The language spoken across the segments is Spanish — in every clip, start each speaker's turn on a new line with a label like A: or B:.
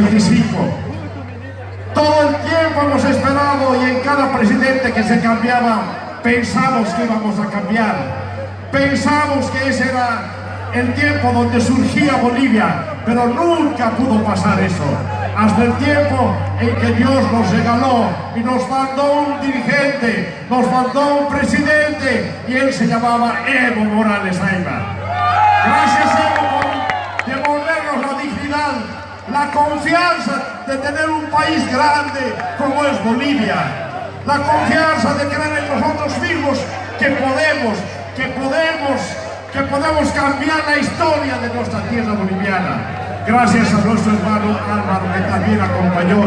A: 25. Todo el tiempo hemos esperado y en cada presidente que se cambiaba pensamos que íbamos a cambiar. Pensamos que ese era el tiempo donde surgía Bolivia, pero nunca pudo pasar eso. Hasta el tiempo en que Dios nos regaló y nos mandó un dirigente, nos mandó un presidente y él se llamaba Evo Morales Ayma. Gracias confianza de tener un país grande como es Bolivia. La confianza de creer en nosotros mismos que podemos, que podemos que podemos cambiar la historia de nuestra tierra boliviana. Gracias a nuestro hermano Álvaro que también acompañó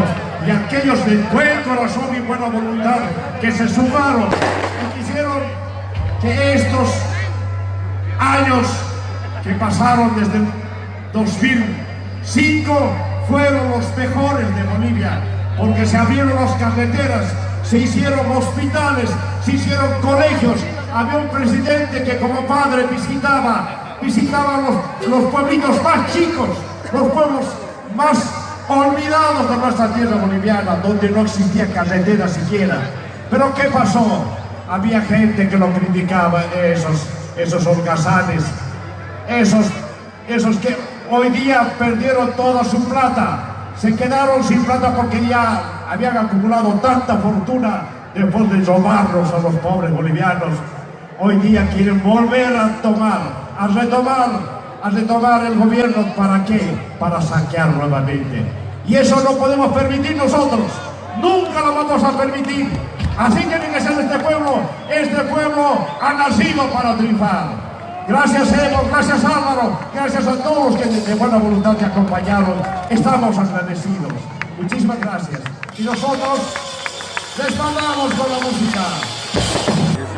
A: y a aquellos de buen corazón y buena voluntad que se sumaron y quisieron que estos años que pasaron desde el 2005 fueron los mejores de Bolivia porque se abrieron las carreteras, se hicieron hospitales, se hicieron colegios, había un presidente que como padre visitaba, visitaba los, los más chicos, los pueblos más olvidados de nuestra tierra boliviana, donde no existía carretera siquiera. Pero ¿qué pasó? Había gente que lo criticaba, esos, esos holgazanes, esos, esos que hoy día perdieron toda su plata, se quedaron sin plata porque ya habían acumulado tanta fortuna después de robarlos a los pobres bolivianos hoy día quieren volver a tomar, a retomar, a retomar el gobierno. ¿Para qué? Para saquear nuevamente. Y eso no podemos permitir nosotros. Nunca lo vamos a permitir. Así tiene que ser este pueblo. Este pueblo ha nacido para triunfar. Gracias Evo, gracias Gracias a todos que de buena voluntad te acompañaron. Estamos agradecidos. Muchísimas gracias. Y nosotros les mandamos con la música.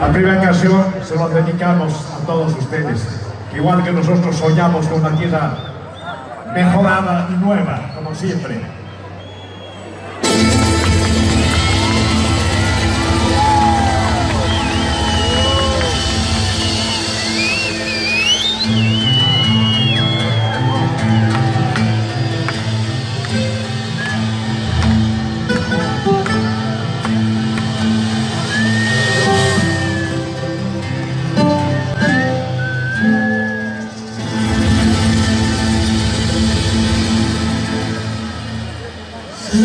A: La primera canción se lo dedicamos a todos ustedes, igual que nosotros soñamos con una tierra mejorada y nueva, como siempre.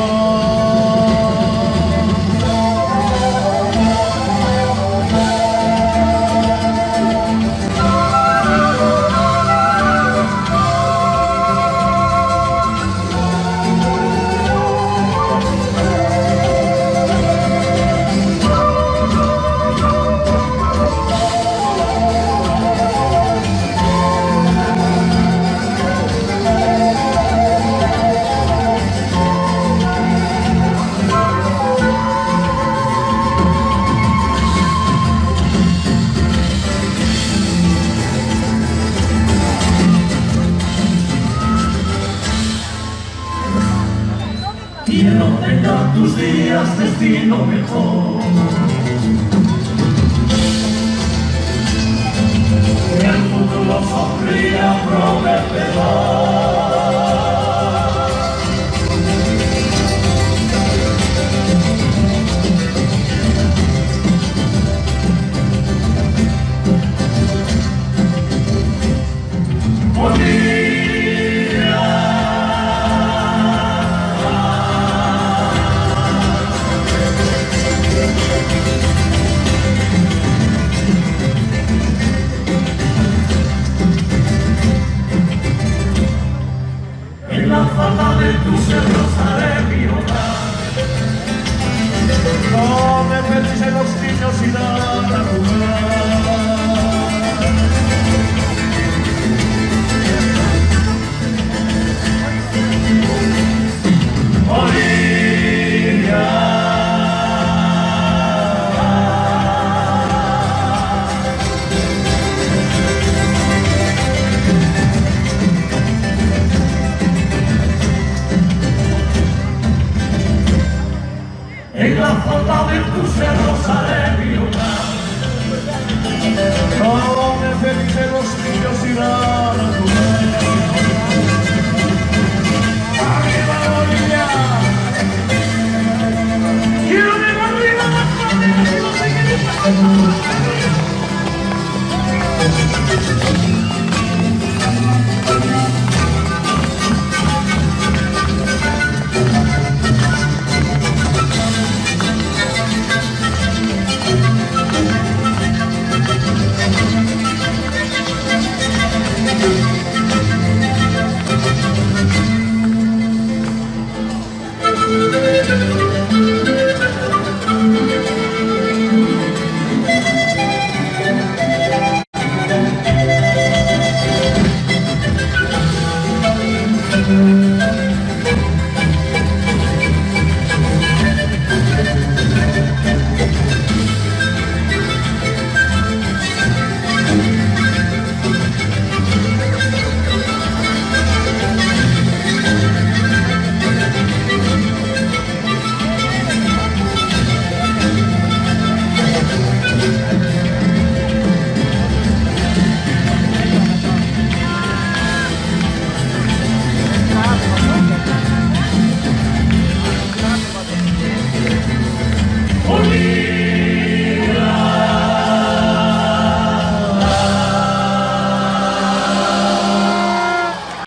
B: Lord. Quiero tenga tus días destino mejor. Que el futuro sonría prometedor. la falda de tu rosa de mi hogar. No me los niños y. lado me los niños y